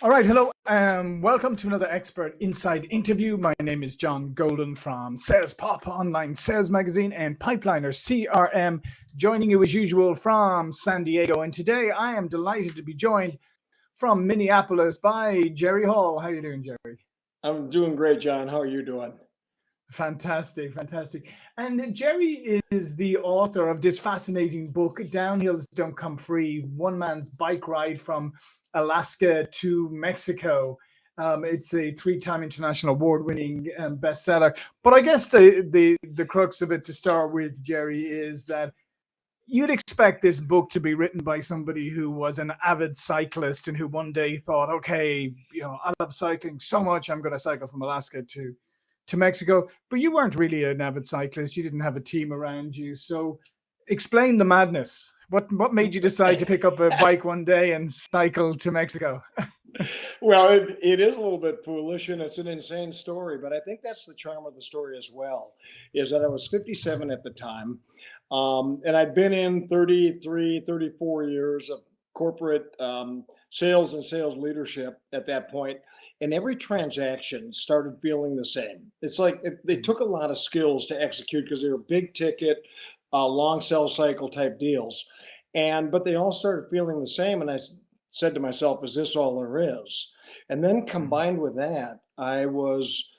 All right, hello, um, welcome to another Expert Inside interview. My name is John Golden from Sales Pop Online Sales Magazine and Pipeliner CRM, joining you as usual from San Diego. And today I am delighted to be joined from Minneapolis by Jerry Hall. How are you doing, Jerry? I'm doing great, John. How are you doing? Fantastic, fantastic. And Jerry is the author of this fascinating book, Downhills Don't Come Free, One Man's Bike Ride from Alaska to Mexico. Um, it's a three-time international award-winning um, bestseller. But I guess the, the, the crux of it to start with, Jerry, is that you'd expect this book to be written by somebody who was an avid cyclist and who one day thought, okay, you know, I love cycling so much, I'm going to cycle from Alaska to to Mexico, but you weren't really an avid cyclist. You didn't have a team around you. So explain the madness. What what made you decide to pick up a bike one day and cycle to Mexico? well, it, it is a little bit foolish and it's an insane story, but I think that's the charm of the story as well, is that I was 57 at the time. Um, and I'd been in 33, 34 years of corporate um, sales and sales leadership at that point and every transaction started feeling the same. It's like it, they took a lot of skills to execute because they were big ticket uh, long sell cycle type deals and but they all started feeling the same and i said to myself is this all there is? And then mm-hmm. combined with that i was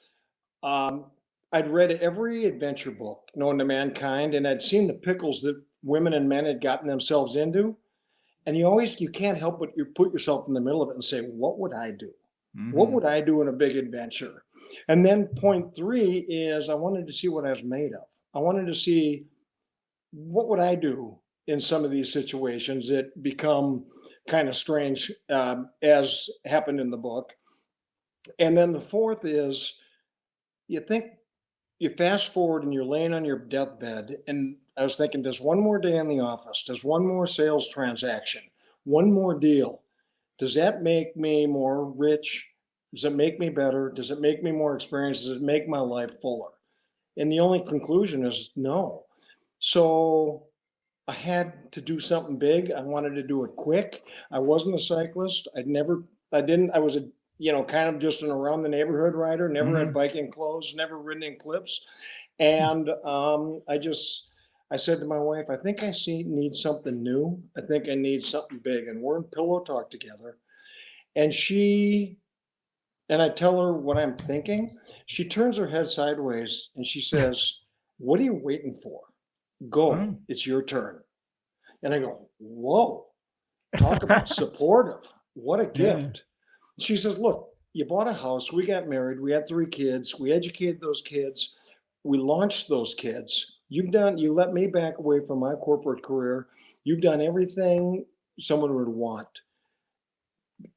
um, i'd read every adventure book known to mankind and i'd seen the pickles that women and men had gotten themselves into and you always you can't help but you put yourself in the middle of it and say what would i do? Mm-hmm. what would i do in a big adventure? And then point three is i wanted to see what i was made of. I wanted to see what would i do in some of these situations that become kind of strange um, as happened in the book. And then the fourth is you think you fast forward and you're laying on your deathbed and I was thinking, does one more day in the office, does one more sales transaction, one more deal, does that make me more rich? Does it make me better? Does it make me more experienced? Does it make my life fuller? And the only conclusion is no. So I had to do something big. I wanted to do it quick. I wasn't a cyclist. I'd never, I didn't, I was a, you know, kind of just an around the neighborhood rider, never mm-hmm. had biking clothes, never ridden in clips. And um, I just, I said to my wife, I think I see need something new. I think I need something big. And we're in pillow talk together. And she and I tell her what I'm thinking. She turns her head sideways and she says, What are you waiting for? Go, mm. it's your turn. And I go, Whoa, talk about supportive. What a gift. Yeah. She says, Look, you bought a house, we got married, we had three kids, we educated those kids, we launched those kids You've done, you let me back away from my corporate career. You've done everything someone would want.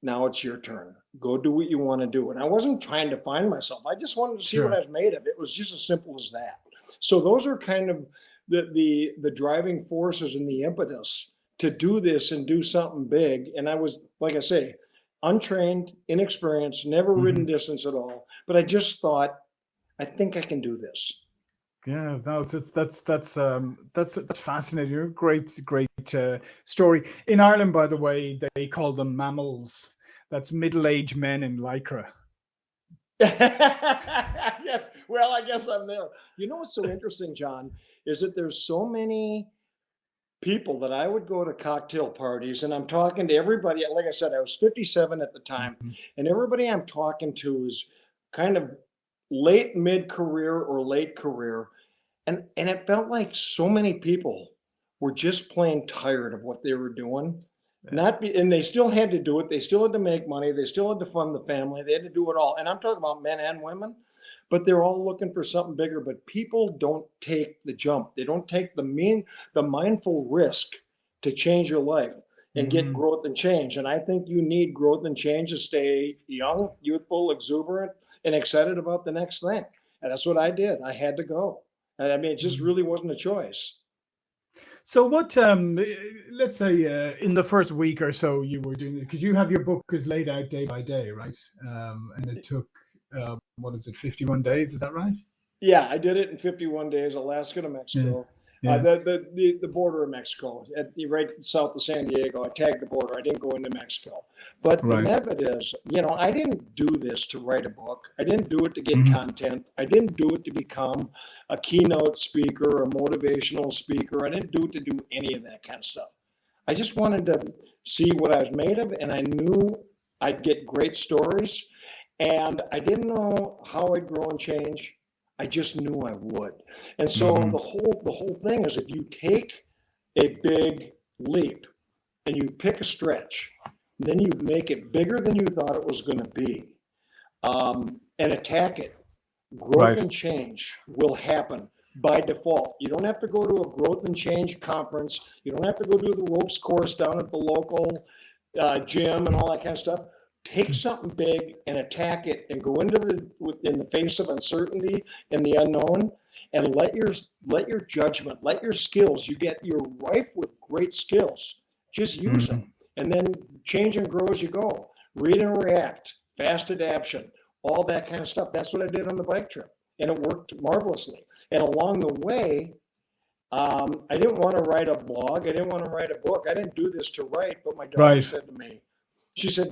Now it's your turn. Go do what you want to do. And I wasn't trying to find myself. I just wanted to see sure. what I was made of. It was just as simple as that. So those are kind of the the the driving forces and the impetus to do this and do something big. And I was, like I say, untrained, inexperienced, never ridden mm -hmm. distance at all. But I just thought, I think I can do this. Yeah, no, that's that's that's um that's that's fascinating. Great, great uh, story. In Ireland, by the way, they call them MAMILs. That's middle-aged men in lycra. yeah, well, I guess I'm there. You know what's so interesting, John, is that there's so many people that I would go to cocktail parties and I'm talking to everybody. Like I said, I was 57 at the time, mm -hmm. and everybody I'm talking to is kind of late mid-career or late career and and it felt like so many people were just plain tired of what they were doing yeah. not be, and they still had to do it they still had to make money they still had to fund the family they had to do it all and i'm talking about men and women but they're all looking for something bigger but people don't take the jump they don't take the mean the mindful risk to change your life and mm -hmm. get mm-hmm. growth and change and i think you need growth and change to stay young youthful exuberant and excited about the next thing. And that's what I did. I had to go. And I mean, it just mm-hmm. really wasn't a choice. So what, um, let's say uh, in the first week or so you were doing it, because you have your book is laid out day by day, right? Um, and it took, uh, what is it, 51 days, is that right? Yeah, I did it in 51 days, Alaska to Mexico. yeah. Uh, the, the, the the border of Mexico, at the right south of San Diego. I tagged the border. I didn't go into Mexico, but right. the method is, you know, I didn't do this to write a book. I didn't do it to get mm-hmm. content. I didn't do it to become a keynote speaker, a motivational speaker. I didn't do it to do any of that kind of stuff. I just wanted to see what I was made of, and I knew I'd get great stories, and I didn't know how I'd grow and change. I just knew I would. And so mm-hmm. the whole the whole thing is if you take a big leap and you pick a stretch, then you make it bigger than you thought it was going to be, um, and attack it. Growth right. and change will happen by default. You don't have to go to a growth and change conference. You don't have to go do the ropes course down at the local uh, gym and all that kind of stuff. Take something big and attack it, and go into the in the face of uncertainty and the unknown, and let your let your judgment, let your skills. You get you're rife with great skills. Just use mm-hmm. them, and then change and grow as you go. Read and react, fast adaptation, all that kind of stuff. That's what I did on the bike trip, and it worked marvelously. And along the way, um, I didn't want to write a blog. I didn't want to write a book. I didn't do this to write, but my daughter right. said to me, she said,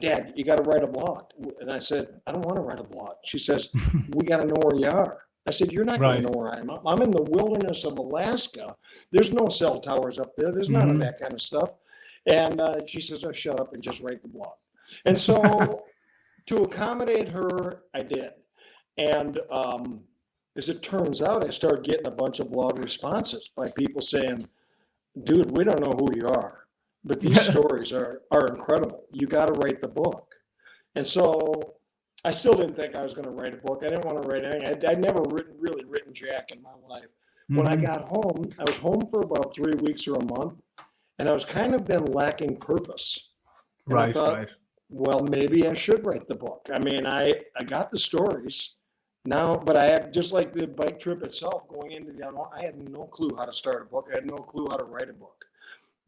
Dad, you got to write a blog. And I said, I don't want to write a blog. She says, We got to know where you are. I said, You're not right. going to know where I am. I'm in the wilderness of Alaska. There's no cell towers up there. There's none mm-hmm. of that kind of stuff. And uh, she says, Oh, shut up and just write the blog. And so to accommodate her, I did. And um, as it turns out, I started getting a bunch of blog responses by people saying, dude, we don't know who you are, but these stories are, are incredible. You got to write the book. And so I still didn't think I was going to write a book. I didn't want to write anything. I'd, I'd never written, really written Jack in my life. Mm-hmm. When I mm-hmm. got home, I was home for about three weeks or a month, and I was kind of been lacking purpose. And right, thought, right. Well, maybe I should write the book. I mean, I, I got the stories now, but I had, just like the bike trip itself, going into the unknown, I had no clue how to start a book. I had no clue how to write a book.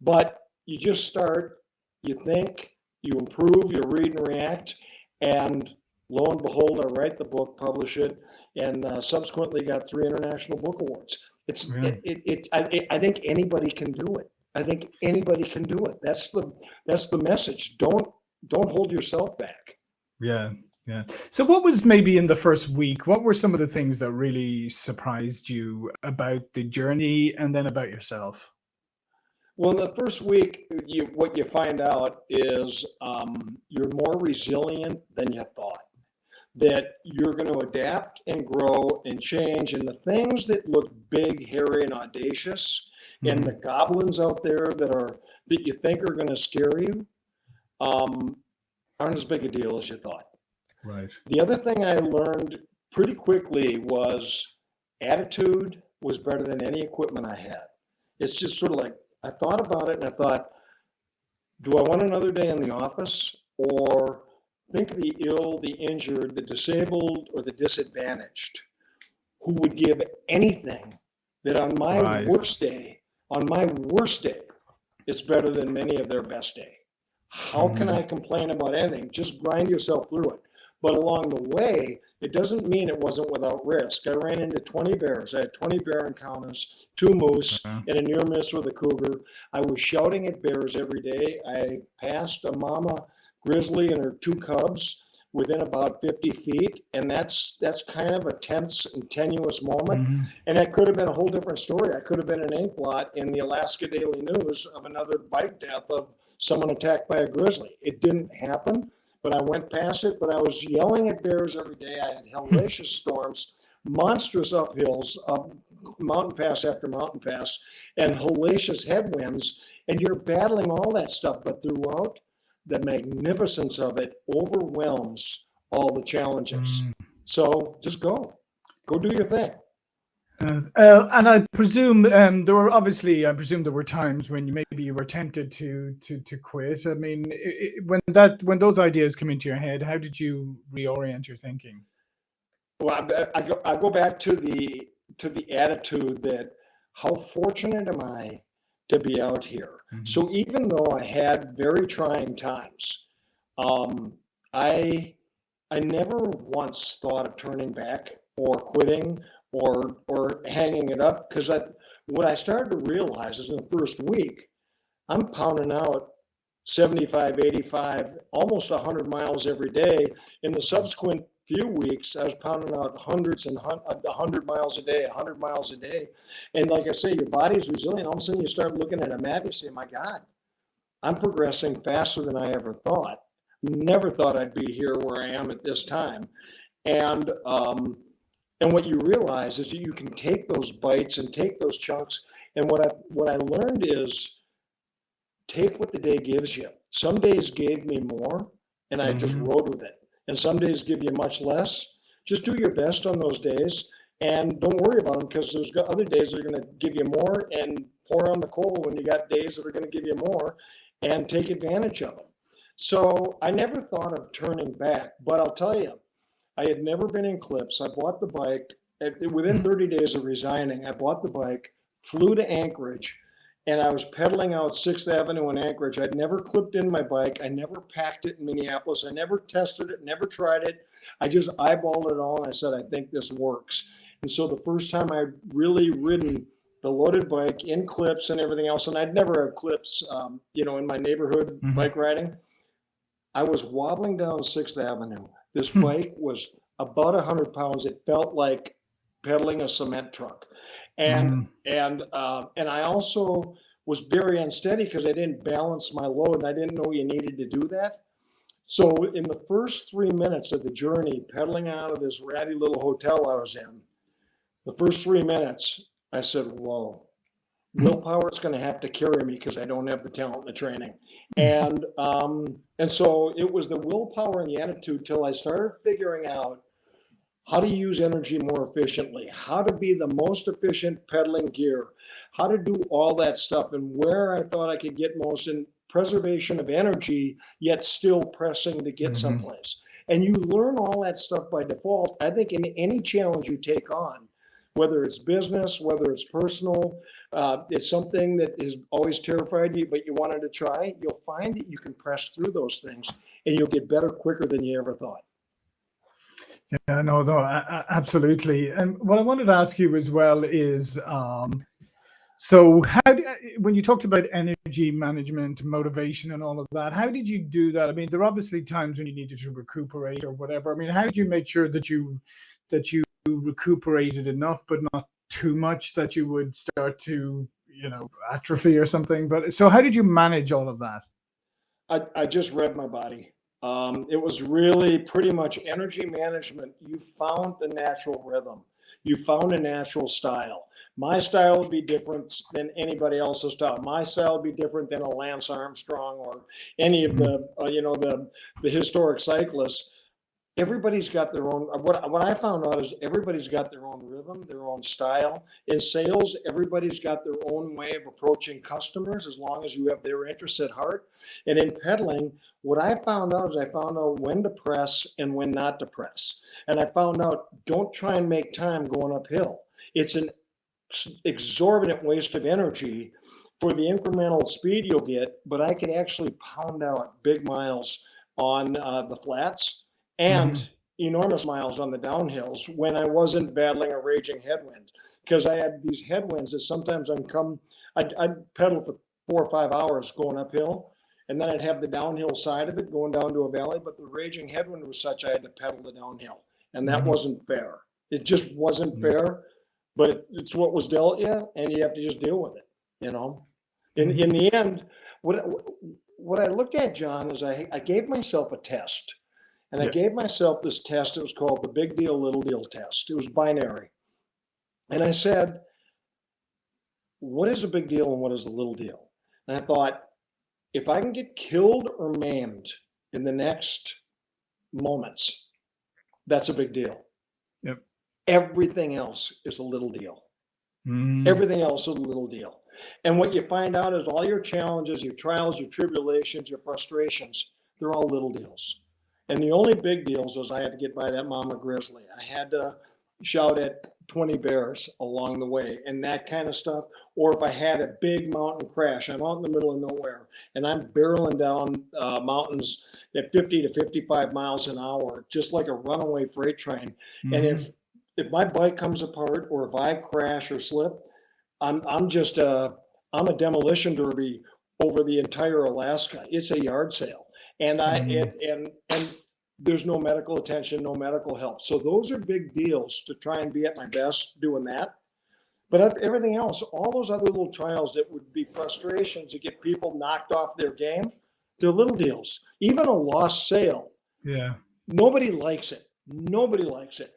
But you just start, you think, you improve, you read and react, and lo and behold, I write the book, publish it, and uh, subsequently got three international book awards. It's really? it, it, it I, I think anybody can do it. I think anybody can do it. That's the that's the message. Don't don't hold yourself back. Yeah, yeah. So, what was maybe in the first week? What were some of the things that really surprised you about the journey and then about yourself? Well, in the first week, you, what you find out is um, you're more resilient than you thought. That you're going to adapt and grow and change. And the things that look big, hairy, and audacious, mm-hmm. and the goblins out there that are that you think are going to scare you, um, aren't as big a deal as you thought. Right. The other thing I learned pretty quickly was attitude was better than any equipment I had. It's just sort of like I thought about it and I thought, do I want another day in the office or think of the ill, the injured, the disabled, or the disadvantaged who would give anything that on my right. worst day, on my worst day, it's better than many of their best day. How can mm-hmm. I complain about anything? Just grind yourself through it. But along the way, it doesn't mean it wasn't without risk. I ran into 20 bears. I had 20 bear encounters, two moose, uh-huh. and a near miss with a cougar. I was shouting at bears every day. I passed a mama grizzly and her two cubs within about 50 feet and that's that's kind of a tense and tenuous moment mm-hmm. and that could have been a whole different story i could have been an ink blot in the alaska daily news of another bike death of someone attacked by a grizzly it didn't happen but I went past it. But I was yelling at bears every day. I had hellacious storms, monstrous uphills, up mountain pass after mountain pass, and hellacious headwinds. And you're battling all that stuff, but throughout, the magnificence of it overwhelms all the challenges. Mm. So just go, go do your thing. Uh, uh, and I presume um, there were obviously, I presume there were times when you maybe you were tempted to to to quit. I mean, it, when that when those ideas come into your head, how did you reorient your thinking? Well, I, I go I go back to the to the attitude that how fortunate am I to be out here. Mm-hmm. So even though I had very trying times, um, I I never once thought of turning back or quitting or or hanging it up because I What I started to realize is in the first week, I'm pounding out 75, 85, almost 100 miles every day. In the subsequent few weeks, I was pounding out hundreds and hun- 100 miles a day, 100 miles a day. And like I say, your body's resilient. All of a sudden, you start looking at a map, you say, my God, I'm progressing faster than I ever thought. Never thought I'd be here where I am at this time. And um, and what you realize is that you can take those bites and take those chunks. And what I what I learned is take what the day gives you. Some days gave me more, and I just Mhm. rode with it. And some days give you much less. Just do your best on those days, and don't worry about them because there's other days that are going to give you more, and pour on the coal when you got days that are going to give you more, and take advantage of them. So I never thought of turning back, but I'll tell you, I had never been in clips. I bought the bike within 30 days of resigning. I bought the bike, flew to Anchorage, and I was pedaling out Sixth Avenue in Anchorage. I'd never clipped in my bike. I never packed it in Minneapolis. I never tested it, never tried it. I just eyeballed it all and I said, I think this works. And so the first time I'd really ridden the loaded bike in clips and everything else, and I'd never had clips, um, you know, in my neighborhood Mhm. bike riding. I was wobbling down Sixth Avenue. This Hmm. bike was about a hundred pounds. It felt like pedaling a cement truck. And Mm. and uh, and I also was very unsteady because I didn't balance my load and I didn't know you needed to do that. So in the first three minutes of the journey, pedaling out of this ratty little hotel I was in, the first three minutes, I said, "Whoa, willpower is going to have to carry me because I don't have the talent and the training." And um, and so it was the willpower and the attitude till I started figuring out how to use energy more efficiently, how to be the most efficient pedaling gear, how to do all that stuff, and where I thought I could get most in preservation of energy, yet still pressing to get Mhm. someplace. And you learn all that stuff by default. I think in any challenge you take on, whether it's business, whether it's personal, uh, it's something that has always terrified you, but you wanted to try, you'll find that you can press through those things and you'll get better quicker than you ever thought. Yeah, no, no, absolutely. And what I wanted to ask you as well is, um, so how do, when you talked about energy management, motivation, and all of that, how did you do that? I mean, there are obviously times when you needed to recuperate or whatever. I mean, how did you make sure that you that you recuperated enough, but not too much that you would start to, you know, atrophy or something? But so, how did you manage all of that? I, I just read my body. Um, it was really pretty much energy management. You found the natural rhythm. You found a natural style. My style would be different than anybody else's style. My style would be different than a Lance Armstrong or any of the, uh, you know, the the historic cyclists. Everybody's got their own. What what I found out is everybody's got their own rhythm, their own style. In sales, everybody's got their own way of approaching customers, as long as you have their interests at heart. And in pedaling what I found out is I found out when to press and when not to press. And I found out don't try and make time going uphill. It's an exorbitant waste of energy for the incremental speed you'll get, but I could actually pound out big miles on uh, the flats and enormous miles on the downhills when I wasn't battling a raging headwind. Because I had these headwinds that sometimes I'd come, I'd, I'd pedal for four or five hours going uphill, and then I'd have the downhill side of it going down to a valley, but the raging headwind was such I had to pedal the downhill. And that Mhm. wasn't fair. It just wasn't Mhm. fair, but it- it's what was dealt you, and you have to just deal with it, you know? In, Mhm. in the end, what, what I looked at, John, is I, I gave myself a test. And I gave myself this test. It was called the big deal, little deal test. It was binary. And I said, what is a big deal and what is a little deal? And I thought, if I can get killed or maimed in the next moments, that's a big deal. Yep. Everything else is a little deal. Mm. Everything else is a little deal. And what you find out is all your challenges, your trials, your tribulations, your frustrations, they're all little deals. And the only big deals was I had to get by that mama grizzly. I had to shout at 20 bears along the way and that kind of stuff. Or if I had a big mountain crash, I'm out in the middle of nowhere and I'm barreling down uh, mountains at 50 to 55 miles an hour, just like a runaway freight train. And Mhm. if if my bike comes apart or if I crash or slip, I'm, I'm just a, I'm a demolition derby over the entire Alaska. It's a yard sale. And I, Mhm. and, and, and there's no medical attention, no medical help. So those are big deals to try and be at my best doing that. But everything else, all those other little trials that would be frustrations to get people knocked off their game, they're little deals. Even a lost sale, Yeah. nobody likes it. Nobody likes it.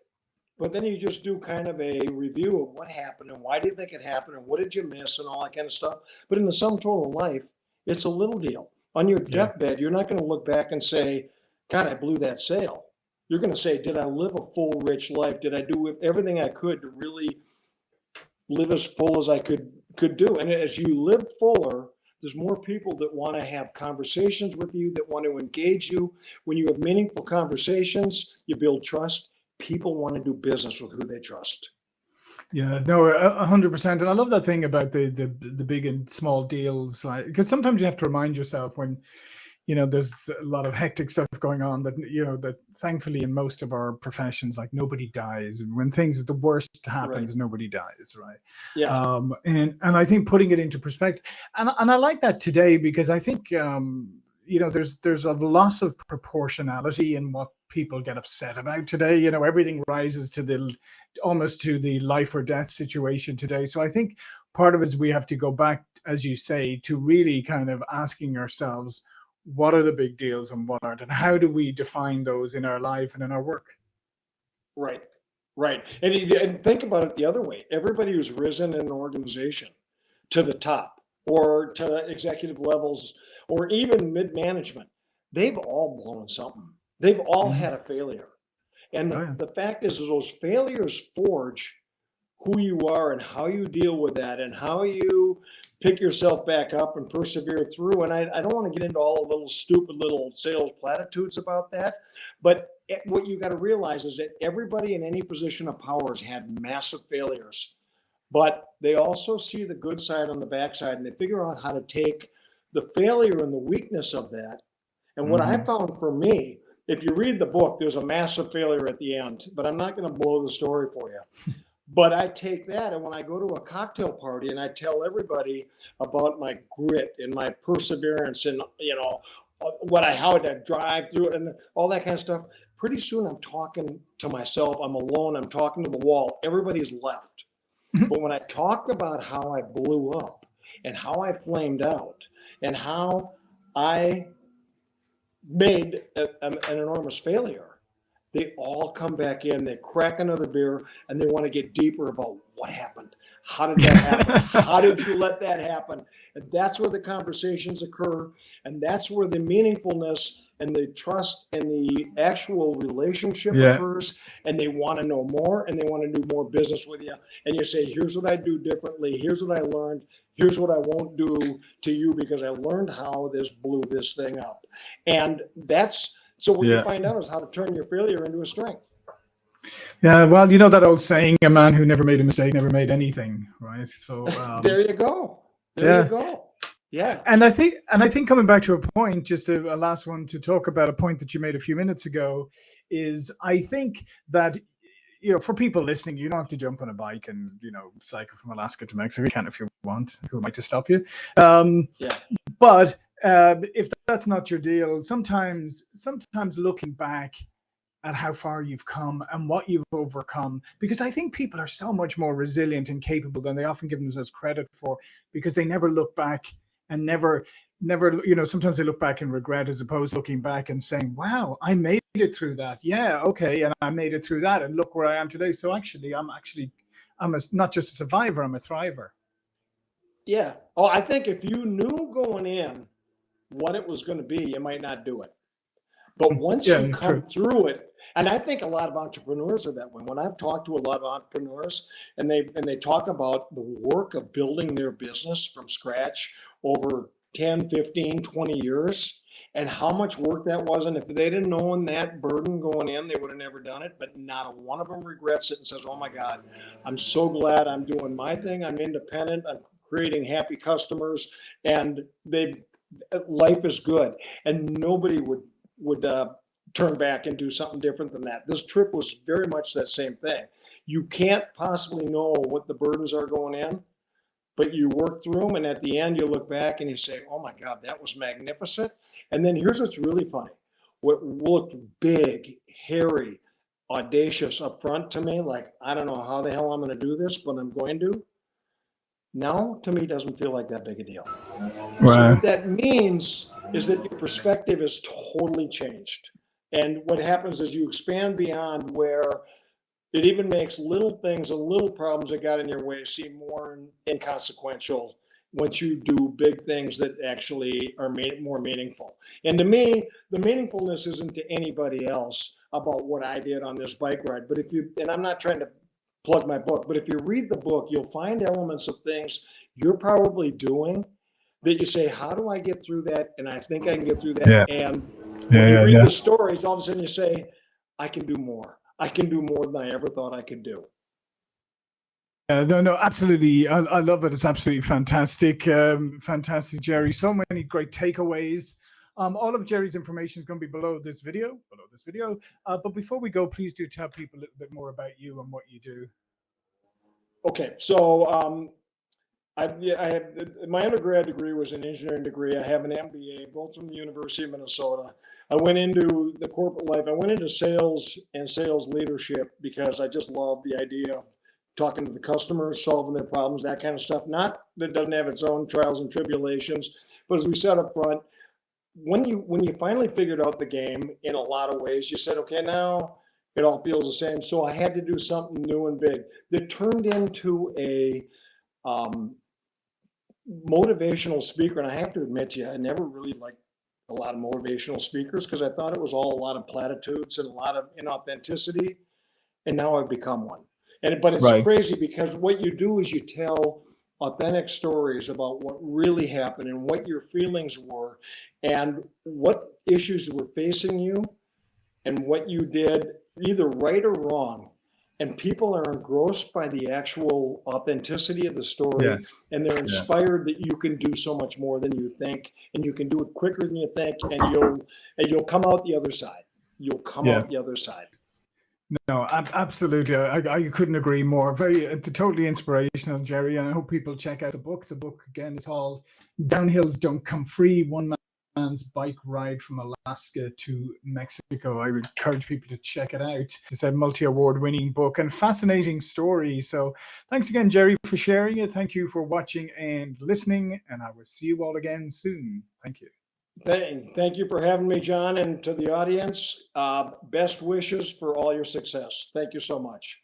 But then you just do kind of a review of what happened and why do you think it happened and what did you miss and all that kind of stuff. But in the sum total of life, it's a little deal. On your Yeah. deathbed, you're not going to look back and say, God, I blew that sale. You're going to say, Did I live a full, rich life? Did I do everything I could to really live as full as I could could do? And as you live fuller, there's more people that want to have conversations with you, that want to engage you. When you have meaningful conversations, you build trust. People want to do business with who they trust. Yeah, no, hundred percent. And I love that thing about the the the big and small deals, like because sometimes you have to remind yourself when, you know, there's a lot of hectic stuff going on that you know that thankfully in most of our professions, like nobody dies. And when things the worst happens, nobody dies, right? Yeah. Um, and and I think putting it into perspective, and and I like that today because I think um, you know there's there's a loss of proportionality in what people get upset about today. You know, everything rises to the almost to the life or death situation today. So I think part of it is we have to go back, as you say, to really kind of asking ourselves, what are the big deals and what aren't, and how do we define those in our life and in our work? Right. Right. And, and think about it the other way. Everybody who's risen in an organization to the top or to executive levels or even mid management, they've all blown something. They've all had a failure. And Oh, yeah. the fact is, is those failures forge who you are and how you deal with that and how you pick yourself back up and persevere through. And I, I don't want to get into all the little stupid little sales platitudes about that. But it- what you got to realize is that everybody in any position of power has had massive failures, but they also see the good side on the backside and they figure out how to take the failure and the weakness of that. And what I Mhm. found for me, if you read the book, there's a massive failure at the end, but I'm not going to blow the story for you. But I take that and when I go to a cocktail party and I tell everybody about my grit and my perseverance and you know uh, what I how to drive through it and all that kind of stuff. Pretty soon I'm talking to myself. I'm alone. I'm talking to the wall. Everybody's left. but when I talk about how I blew up and how I flamed out and how I made a, an an enormous failure, they all come back in, they crack another beer, and they want to get deeper about what happened. How did that happen? How did you let that happen? And that's where the conversations occur. And that's where the meaningfulness and the trust and the actual relationship Yeah. occurs. And they want to know more and they want to do more business with you. And you say, here's what I do differently. Here's what I learned. Here's what I won't do to you because I learned how this blew this thing up. And that's so what Yeah. you find out is how to turn your failure into a strength. Yeah, well, you know that old saying, a man who never made a mistake never made anything, right? So um, there you go. There yeah. you go. Yeah. and I think, and I think coming back to a point, just a, a last one to talk about a point that you made a few minutes ago, is I think that you know for people listening, you don't have to jump on a bike and you know cycle from Alaska to Mexico. You can if you want. Who am I to stop you? Um, Yeah. but uh, if that's not your deal, sometimes sometimes looking back at how far you've come and what you've overcome, because I think people are so much more resilient and capable than they often give themselves credit for, because they never look back and never never you know sometimes they look back and regret as opposed to looking back and saying wow i made it through that yeah okay and i made it through that and look where i am today so actually i'm actually i'm a, not just a survivor i'm a thriver Yeah. Oh, I think if you knew going in what it was going to be, you might not do it. But once Yeah, you come true. through it, and I think a lot of entrepreneurs are that way. When I've talked to a lot of entrepreneurs and they and they talk about the work of building their business from scratch over 10, 15, 20 years and how much work that was. And if they didn't know that burden going in, they would have never done it. But not a one of them regrets it and says, Oh my God, I'm so glad I'm doing my thing. I'm independent. I'm creating happy customers and they life is good. And nobody would would uh, turn back and do something different than that. This trip was very much that same thing. You can't possibly know what the burdens are going in, but you work through them. And at the end, you look back and you say, oh my God, that was magnificent. And then here's what's really funny what looked big, hairy, audacious up front to me, like, I don't know how the hell I'm going to do this, but I'm going to. Now, to me, doesn't feel like that big a deal. So Right. what that means is that your perspective is totally changed. And what happens is you expand beyond where it even makes little things and little problems that got in your way seem more inconsequential once you do big things that actually are made more meaningful. And to me, the meaningfulness isn't to anybody else about what I did on this bike ride. But if you, and I'm not trying to plug my book, but if you read the book, you'll find elements of things you're probably doing that you say, how do I get through that? And I think I can get through that. Yeah. And Yeah, when you yeah, read yeah. the stories, all of a sudden you say, I can do more. I can do more than I ever thought I could do. Uh, no, no, absolutely. I, I love it. It's absolutely fantastic. Um, fantastic, Jerry. So many great takeaways. Um, all of Jerry's information is going to be below this video, below this video. Uh, but before we go, please do tell people a little bit more about you and what you do. Okay, so um, I, yeah, I have my undergrad degree was an engineering degree. I have an MBA, both from the University of Minnesota. I went into the corporate life. I went into sales and sales leadership because I just love the idea of talking to the customers, solving their problems, that kind of stuff. Not that doesn't have its own trials and tribulations, but as we said up front, when you when you finally figured out the game in a lot of ways, you said, okay, now it all feels the same. So I had to do something new and big that turned into a um, motivational speaker. And I have to admit to you, I never really liked a lot of motivational speakers because I thought it was all a lot of platitudes and a lot of inauthenticity. And now I've become one. And but it's Right. crazy because what you do is you tell authentic stories about what really happened and what your feelings were and what issues were facing you and what you did either right or wrong and people are engrossed by the actual authenticity of the story Yeah. and they're inspired that you can do so much more than you think and you can do it quicker than you think and you'll and you'll come out the other side you'll come Yeah. out the other side No, absolutely. I, I couldn't agree more. Very, uh, totally inspirational, Jerry. And I hope people check out the book. The book again is called "Downhills Don't Come Free: One Man's Bike Ride from Alaska to Mexico." I would encourage people to check it out. It's a multi-award-winning book and fascinating story. So, thanks again, Jerry, for sharing it. Thank you for watching and listening. And I will see you all again soon. Thank you. thank, thank you for having me john and to the audience uh, best wishes for all your success thank you so much